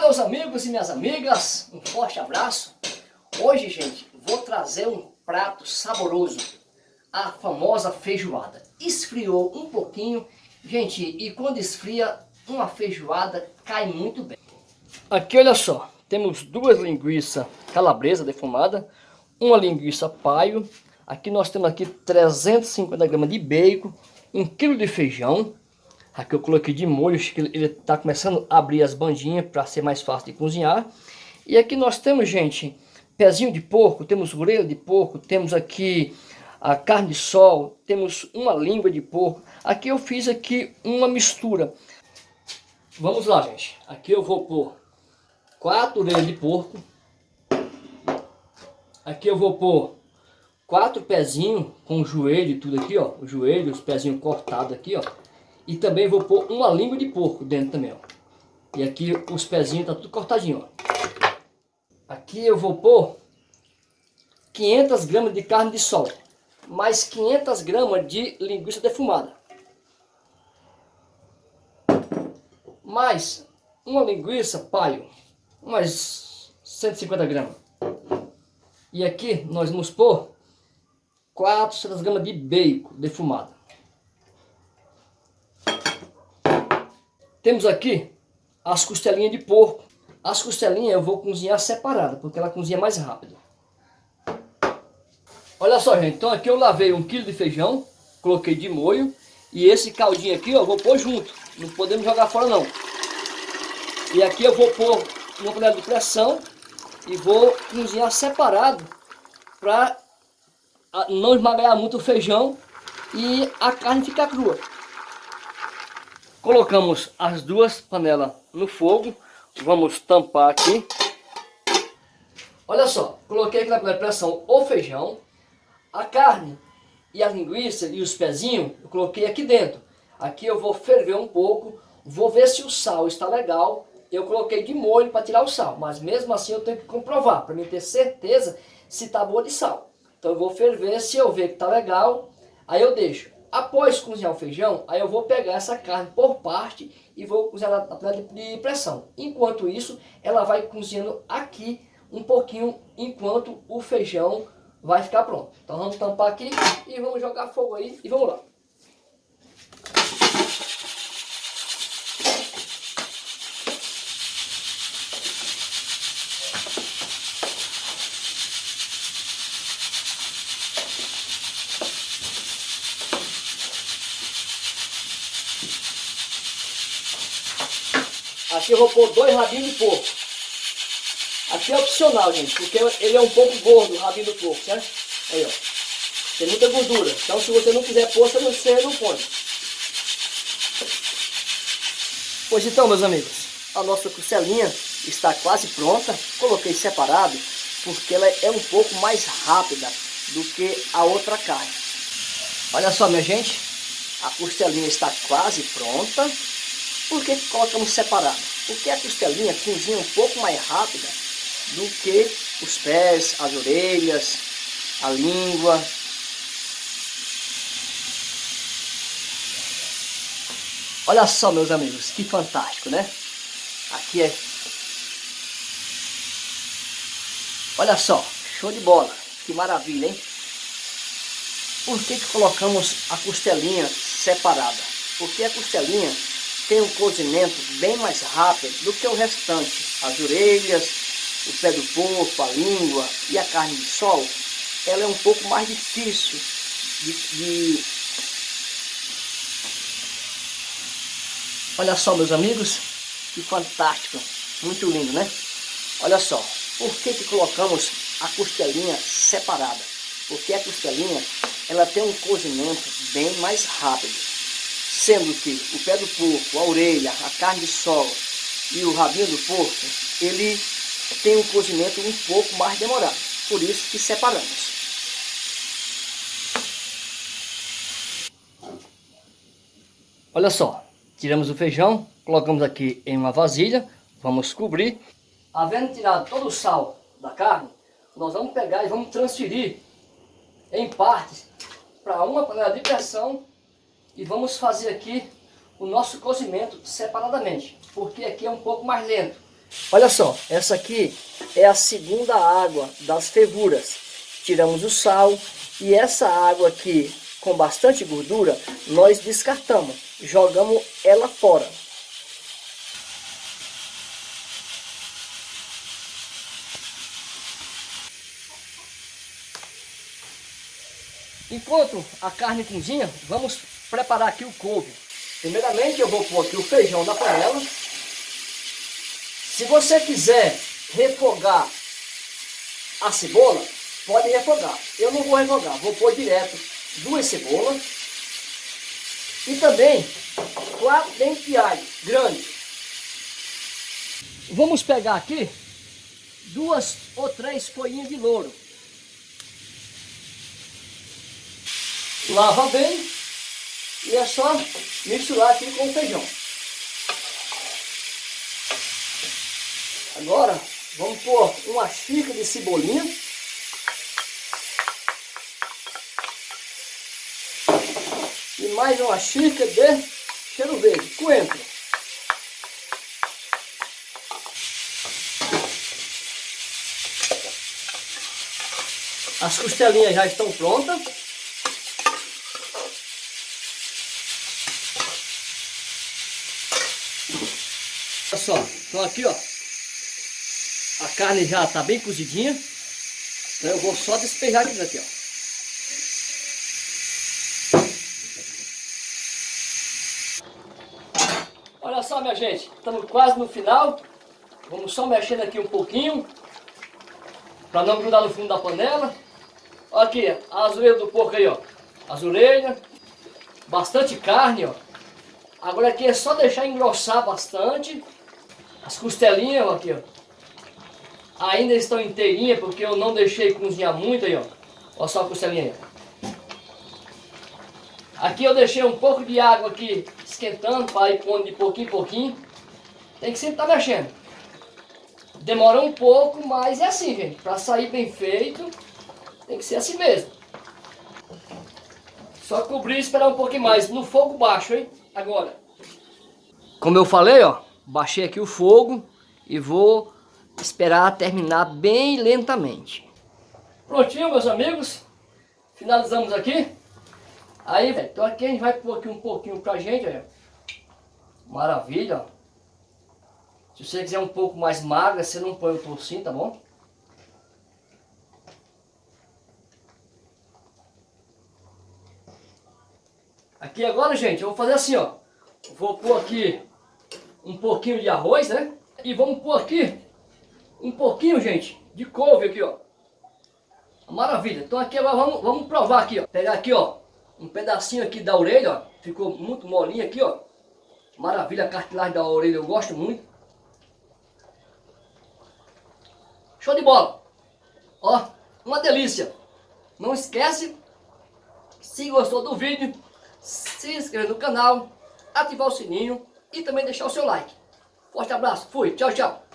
Olá meus amigos e minhas amigas, um forte abraço. Hoje, gente, vou trazer um prato saboroso, a famosa feijoada. Esfriou um pouquinho, gente, e quando esfria, uma feijoada cai muito bem. Aqui, olha só, temos duas linguiças calabresa defumada, uma linguiça paio, aqui nós temos aqui 350 gramas de bacon, um quilo de feijão, Aqui eu coloquei de molho, ele está começando a abrir as bandinhas para ser mais fácil de cozinhar. E aqui nós temos, gente, pezinho de porco, temos orelha de porco, temos aqui a carne de sol, temos uma língua de porco. Aqui eu fiz aqui uma mistura. Vamos lá, gente. Aqui eu vou pôr quatro orelhas de porco. Aqui eu vou pôr quatro pezinhos com o joelho e tudo aqui, ó. O joelho, os pezinhos cortados aqui, ó. E também vou pôr uma língua de porco dentro também, ó. E aqui os pezinhos tá tudo cortadinho, ó. Aqui eu vou pôr 500 gramas de carne de sol. Mais 500 gramas de linguiça defumada. Mais uma linguiça paio. Mais 150 gramas. E aqui nós vamos pôr 400 gramas de bacon defumado. Temos aqui as costelinhas de porco. As costelinhas eu vou cozinhar separada, porque ela cozinha mais rápido. Olha só, gente. Então aqui eu lavei um quilo de feijão, coloquei de molho. E esse caldinho aqui, ó, eu vou pôr junto. Não podemos jogar fora, não. E aqui eu vou pôr uma panela de pressão e vou cozinhar separado para não esmagar muito o feijão e a carne ficar crua. Colocamos as duas panelas no fogo. Vamos tampar aqui. Olha só, coloquei aqui na panela de pressão o feijão, a carne e a linguiça e os pezinhos, eu coloquei aqui dentro. Aqui eu vou ferver um pouco, vou ver se o sal está legal. Eu coloquei de molho para tirar o sal, mas mesmo assim eu tenho que comprovar, para mim ter certeza se está boa de sal. Então eu vou ferver, se eu ver que está legal, aí eu deixo. Após cozinhar o feijão, aí eu vou pegar essa carne por parte e vou cozinhar na panela de pressão. Enquanto isso, ela vai cozinhando aqui um pouquinho enquanto o feijão vai ficar pronto. Então vamos tampar aqui e vamos jogar fogo aí e vamos lá. Aqui eu vou pôr dois rabinhos de porco. Aqui é opcional, gente, porque ele é um pouco gordo, o rabinho do porco, certo? Aí, ó. Tem muita gordura. Então, se você não quiser pôr, você não põe. Pois então, meus amigos, a nossa costelinha está quase pronta. Coloquei separado, porque ela é um pouco mais rápida do que a outra carne. Olha só, minha gente, a costelinha está quase pronta. Por que colocamos separado? Porque a costelinha cozinha um pouco mais rápida do que os pés, as orelhas, a língua. Olha só, meus amigos, que fantástico, né? Aqui é... Olha só, show de bola. Que maravilha, hein? Por que, que colocamos a costelinha separada? Porque a costelinha tem um cozimento bem mais rápido do que o restante. As orelhas, o pé do porco, a língua e a carne de sol, ela é um pouco mais difícil de, de... Olha só, meus amigos, que fantástico, muito lindo, né? Olha só, por que, que colocamos a costelinha separada? Porque a costelinha, ela tem um cozimento bem mais rápido sendo que o pé do porco, a orelha, a carne de sol e o rabinho do porco, ele tem um cozimento um pouco mais demorado, por isso que separamos. Olha só, tiramos o feijão, colocamos aqui em uma vasilha, vamos cobrir. Havendo tirado todo o sal da carne, nós vamos pegar e vamos transferir em partes para uma panela de pressão e vamos fazer aqui o nosso cozimento separadamente, porque aqui é um pouco mais lento. Olha só, essa aqui é a segunda água das fervuras. Tiramos o sal e essa água aqui com bastante gordura, nós descartamos, jogamos ela fora. Enquanto a carne cozinha, vamos preparar aqui o couve. Primeiramente eu vou pôr aqui o feijão na panela. Se você quiser refogar a cebola, pode refogar. Eu não vou refogar, vou pôr direto duas cebolas. E também quatro dentes de alho grande. Vamos pegar aqui duas ou três folhinhas de louro. Lava bem e é só misturar aqui com o feijão. Agora vamos pôr uma xícara de cebolinha. E mais uma xícara de cheiro verde, coentro. As costelinhas já estão prontas. Olha só, então aqui ó, a carne já está bem cozidinha, então eu vou só despejar aqui daqui ó. Olha só minha gente, estamos quase no final, vamos só mexendo aqui um pouquinho, para não grudar no fundo da panela. Olha aqui, as orelhas do porco aí ó, orelhas, bastante carne ó. Agora aqui é só deixar engrossar bastante. As costelinhas, ó, aqui, ó. Ainda estão inteirinhas, porque eu não deixei cozinhar muito aí, ó. Olha só a costelinha aí. Aqui eu deixei um pouco de água aqui esquentando para ir pondo de pouquinho em pouquinho. Tem que sempre estar tá mexendo. Demora um pouco, mas é assim, gente. Para sair bem feito, tem que ser assim mesmo. Só cobrir e esperar um pouquinho mais. No fogo baixo, hein? Agora. Como eu falei, ó. Baixei aqui o fogo e vou esperar terminar bem lentamente. Prontinho, meus amigos. Finalizamos aqui. Aí, velho, então aqui a gente vai pôr aqui um pouquinho pra gente, ó. Maravilha, ó. Se você quiser um pouco mais magra, você não põe o tocinho, tá bom? Aqui agora, gente, eu vou fazer assim, ó. Vou pôr aqui um pouquinho de arroz, né? E vamos pôr aqui um pouquinho, gente, de couve aqui, ó. Maravilha. Então aqui agora vamos, vamos provar aqui, ó. Pegar aqui, ó, um pedacinho aqui da orelha, ó. Ficou muito molinho aqui, ó. Maravilha, a cartilagem da orelha eu gosto muito. Show de bola. Ó, uma delícia. Não esquece, se gostou do vídeo, se inscreva no canal, ativar o sininho e também deixar o seu like. Forte abraço, fui, tchau, tchau.